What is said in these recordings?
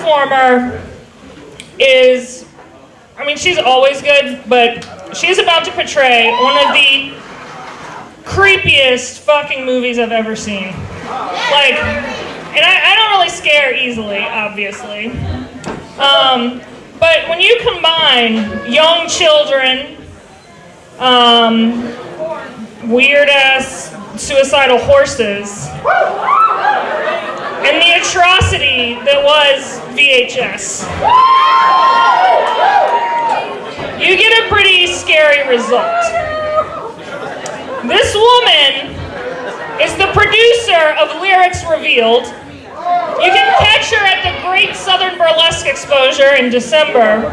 performer is, I mean, she's always good, but she's about to portray one of the creepiest fucking movies I've ever seen. Like, and I, I don't really scare easily, obviously. Um, but when you combine young children, um, weird ass suicidal horses, that was VHS, you get a pretty scary result. This woman is the producer of Lyrics Revealed. You can catch her at the Great Southern Burlesque Exposure in December.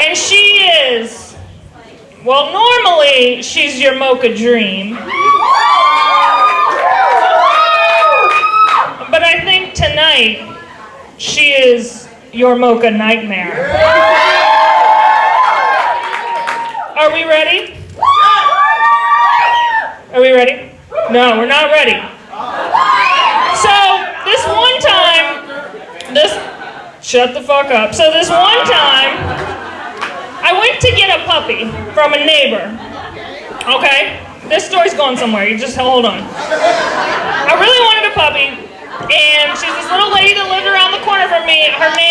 And she is, well, normally she's your mocha dream. But I think tonight she is your mocha nightmare. Are we ready? Are we ready? No, we're not ready. So, this one time, this, shut the fuck up. So, this one time, I went to get a puppy from a neighbor. Okay? This story's going somewhere. You just hold on. I really wanted a puppy, and she's this little lady that lived around the corner from me. Her name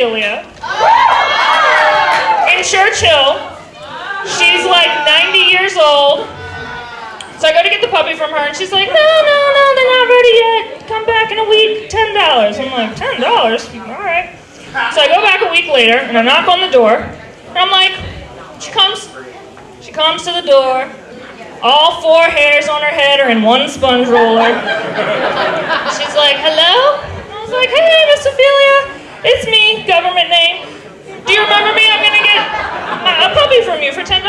was Ophelia. In Church Hill. She's like 90 years old. So I go to get the puppy from her, and she's like, no, no, no, they're not ready yet. Come back in a week, $10. I'm like, $10? All right. So I go back a week later, and I knock on the door, and I'm like, she comes, she comes to the door. All four hairs on her head are in one sponge roller. She's like, hello? I was like, hey, Miss Ophelia, it's me, government name. Do you remember me? I'm gonna get a, puppy from you for $10.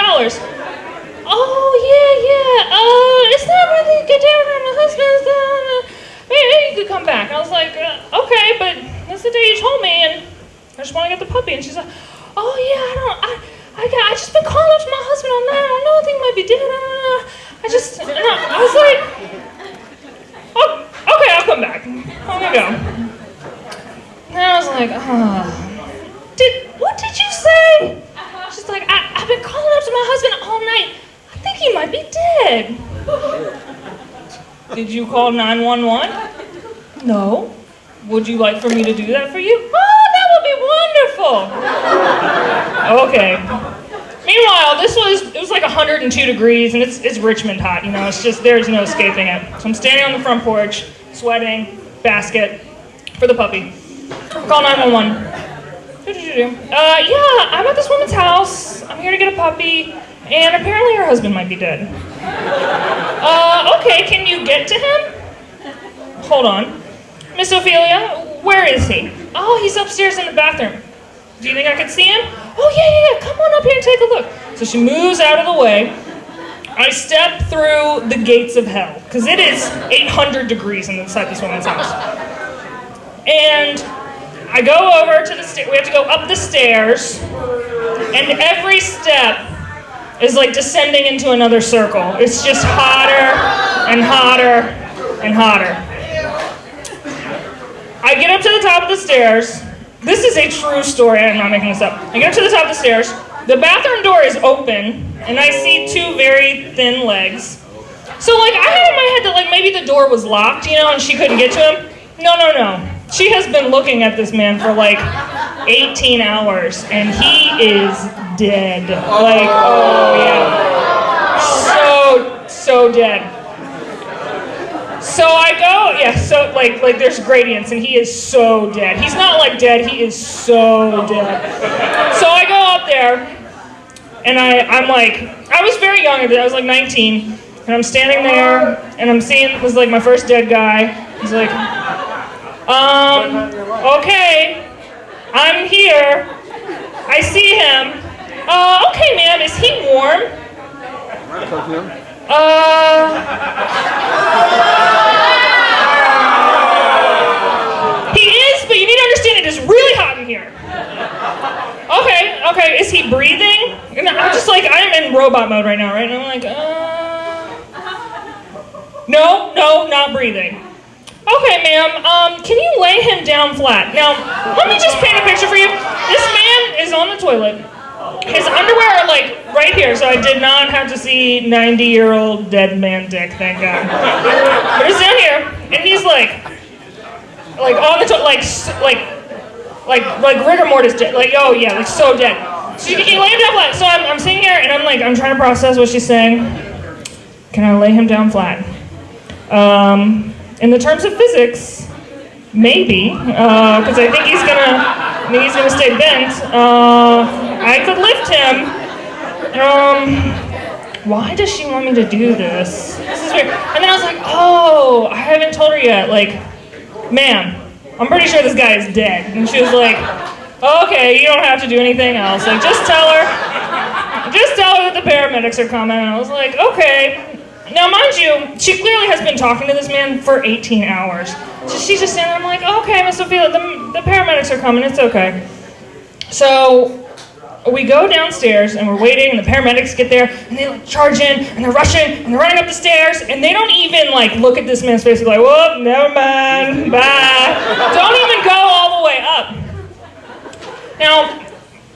Oh, yeah, yeah. Uh, it's not really good down on my husband's down. Maybe you could come back. I was like, uh, okay, but that's the day you told me, and I just want to get the puppy. And she's like, oh, yeah, I don't, I, I, got, I just been calling up to my husband all night. I don't know, I think he might be dead. I just, I was like, oh, okay, I'll come back. I'm gonna go. And I was like, oh. Did, what did you say? She's like, I, I've been calling up to my husband all night. I think he might be dead. Did you call 911? No. Would you like for me to do that for you? Oh, that would be wonderful. Okay. Meanwhile, this was it was like 102 degrees and it's it's Richmond hot, you know, it's just there's no escaping it. So I'm standing on the front porch, sweating, basket for the puppy. Call 911. Uh, yeah, I'm at this woman's house. I'm here to get a puppy, and apparently her husband might be dead. Uh, okay, can you get to him? Hold on. Miss Ophelia, where is he? Oh, he's upstairs in the bathroom. Do you think I could see him? Oh, yeah, yeah, yeah. Come on up here and take a look. So she moves out of the way. I step through the gates of hell, because it is 800 degrees inside this woman's house. And I go over to the stair. We have to go up the stairs, and every step is like descending into another circle. It's just hotter and hotter and hotter. I get up to the top of the stairs. This is a true story. I'm not making this up. I get up to the top of the stairs. The bathroom door is open, and I see two very thin legs. So like I had in my head that like maybe the door was locked, you know, and she couldn't get to him. No, no, no. She has been looking at this man for like 18 hours, and he is dead. Like, oh yeah, so so dead. So I go, yeah. So like like there's gradients, and he is so dead. He's not like dead. He is so dead. So I go up there, and I I'm like I was very young. I was like 19, and I'm standing there, and I'm seeing this is like my first dead guy. He's like. Um, okay, I'm here. I see him. Uh, okay, ma'am, is he warm? Uh, he is, but you need to understand it is really hot in here. Okay, okay, is he breathing? And I'm just like, I'm in robot mode right now, right? And I'm like, uh, no, no, not breathing. Okay, ma'am, um, can you lay him down flat? Now, let me just paint a picture for you. This man is on the toilet. His underwear are like right here, so I did not have to see 90 year old dead man dick, thank God. But it's down here, and he's like, like on the toilet, like, like, like, like rigor mortis dead. Like, oh yeah, like so dead. So you, you lay him down flat. So I'm, I'm sitting here, and I'm like, I'm trying to process what she's saying. Can I lay him down flat? Um, in the terms of physics, maybe, because I think he's gonna, I think he's gonna stay bent. Uh, I could lift him. Um, why does she want me to do this? This is weird. And then I was like, oh, I haven't told her yet. Like, ma'am, I'm pretty sure this guy is dead. And she was like, okay, you don't have to do anything else. Like, just tell her, just tell her that the paramedics are coming. And I was like, okay. Now, mind you, she clearly has been talking to this man for 18 hours. So she's just standing there. I'm like, okay, Miss Ophelia, the, the paramedics are coming. It's okay. So we go downstairs and we're waiting, and the paramedics get there, and they like charge in, and they're rushing, and they're running up the stairs, and they don't even like look at this man's face and be like, whoop, never mind, bye. Don't even go all the way up. Now,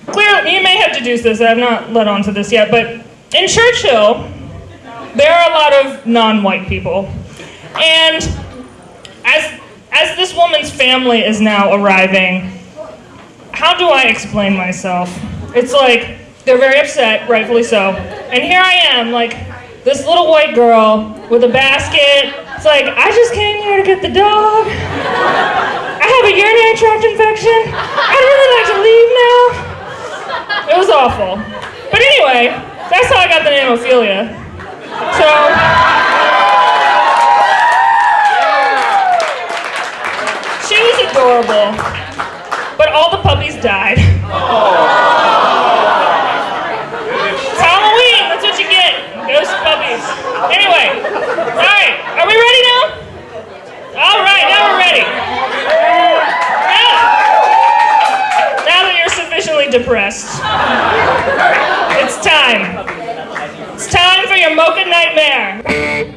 clearly, you may have deduced this, I have not led on to this yet, but in Church Hill, there are a lot of non-white people. And as, as this woman's family is now arriving, how do I explain myself? It's like, they're very upset, rightfully so. And here I am, like, this little white girl with a basket. It's like, I just came here to get the dog. I have a urinary tract infection. I'd really like to leave now. It was awful. But anyway, that's how I got the name Ophelia. So. She was adorable. But all the puppies died. It's Halloween, that's what you get. Ghost puppies. Anyway, alright, are we ready now? Alright, now we're ready. Now, now that you're sufficiently depressed, it's time a mocha nightmare.